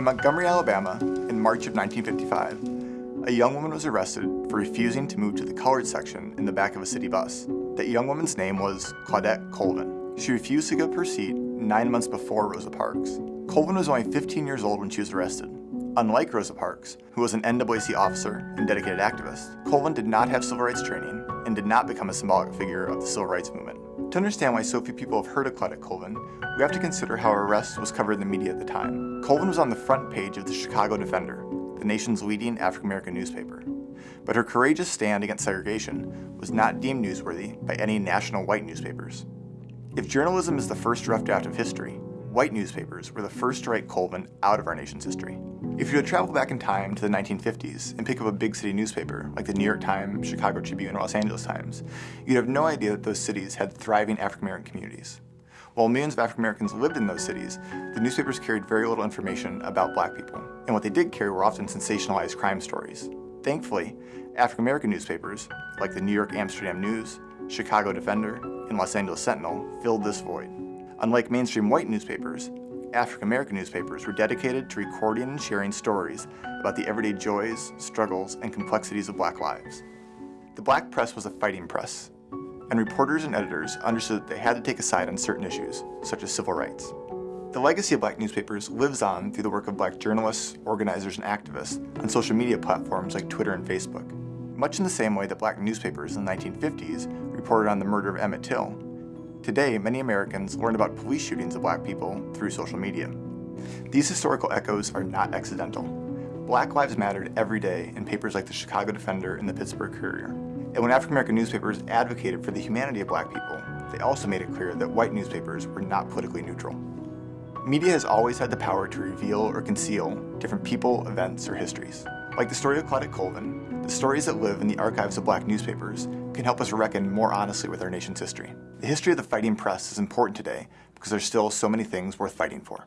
In Montgomery, Alabama, in March of 1955, a young woman was arrested for refusing to move to the colored section in the back of a city bus. That young woman's name was Claudette Colvin. She refused to give up her seat nine months before Rosa Parks. Colvin was only 15 years old when she was arrested. Unlike Rosa Parks, who was an NAACP officer and dedicated activist, Colvin did not have civil rights training and did not become a symbolic figure of the civil rights movement. To understand why so few people have heard of Claudette Colvin, we have to consider how her arrest was covered in the media at the time. Colvin was on the front page of the Chicago Defender, the nation's leading African-American newspaper. But her courageous stand against segregation was not deemed newsworthy by any national white newspapers. If journalism is the first rough draft of history, white newspapers were the first to write Colvin out of our nation's history. If you had traveled back in time to the 1950s and pick up a big city newspaper like the New York Times, Chicago Tribune, or Los Angeles Times, you'd have no idea that those cities had thriving African American communities. While millions of African Americans lived in those cities, the newspapers carried very little information about black people, and what they did carry were often sensationalized crime stories. Thankfully, African American newspapers, like the New York Amsterdam News, Chicago Defender, and Los Angeles Sentinel, filled this void. Unlike mainstream white newspapers, African American newspapers were dedicated to recording and sharing stories about the everyday joys, struggles, and complexities of black lives. The black press was a fighting press, and reporters and editors understood that they had to take a side on certain issues, such as civil rights. The legacy of black newspapers lives on through the work of black journalists, organizers, and activists on social media platforms like Twitter and Facebook. Much in the same way that black newspapers in the 1950s reported on the murder of Emmett Till, Today, many Americans learn about police shootings of black people through social media. These historical echoes are not accidental. Black lives mattered every day in papers like the Chicago Defender and the Pittsburgh Courier. And when African American newspapers advocated for the humanity of black people, they also made it clear that white newspapers were not politically neutral. Media has always had the power to reveal or conceal different people, events, or histories. Like the story of Claudette Colvin, the stories that live in the archives of black newspapers can help us reckon more honestly with our nation's history. The history of the fighting press is important today because there's still so many things worth fighting for.